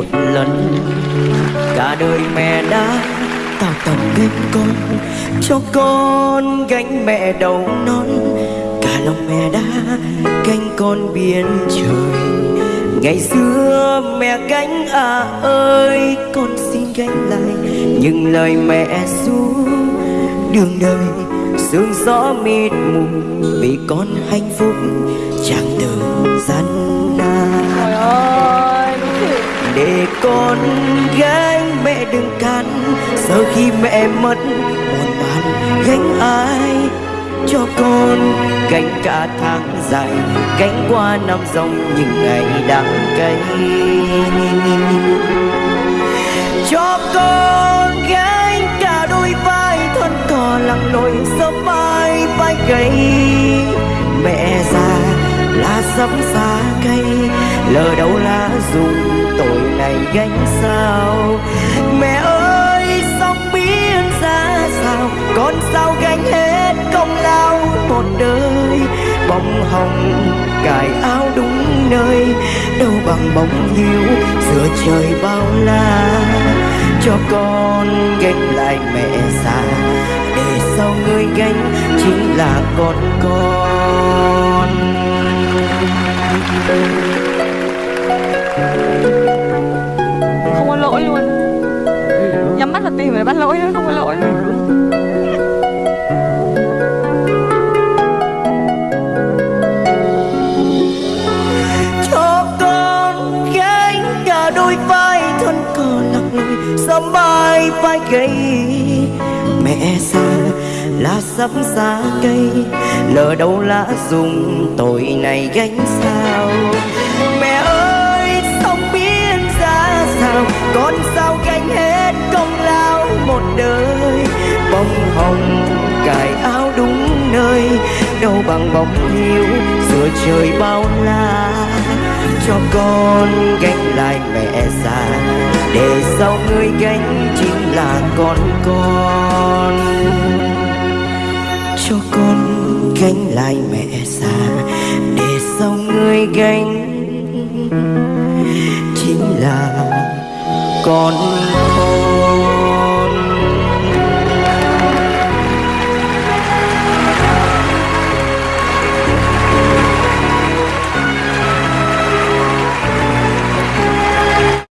một lần. Cả đời mẹ đã tạo tầm lên con, cho con gánh mẹ đầu non. Cả lòng mẹ đã gánh con biển trời. Ngày xưa mẹ gánh à ơi, con xin gánh lại những lời mẹ ru. Đường đời sương gió mịt mù vì con hạnh phúc chẳng để con gái mẹ đừng cắn. sợ khi mẹ mất, buồn bạn gánh ai cho con? Gánh cả tháng dài gánh qua năm dòng những ngày đắng cay. Cho con gánh cả đôi vai thân cò lặng lội sớm mai vai gầy. Mẹ già lá sắm xa cây lờ đâu lá dùng phải gánh sao? Mẹ ơi, sóng biến ra sao? Con sao gánh hết công lao một đời? Bông hồng, cài áo đúng nơi. Đâu bằng bóng hiu, giữa trời bao la. Cho con gánh lại mẹ già, để sau người gánh chính là con con. Không Nhắm mắt là tìm để bắt lỗi thôi Không có lỗi. Cho con gánh cả đôi vai thân cờ nặng lối sớm bay vai gầy. Mẹ xa lá sắp xa cây, lỡ đâu lá dùng tội này gánh sao? Mẹ ơi sông biến ra sao? Con sao bông cài áo đúng nơi, đâu bằng bóng hiu, giữa trời bao la. Cho con gánh lại mẹ già, để sau người gánh chính là con con. Cho con gánh lại mẹ già, để sau người gánh chính là con con.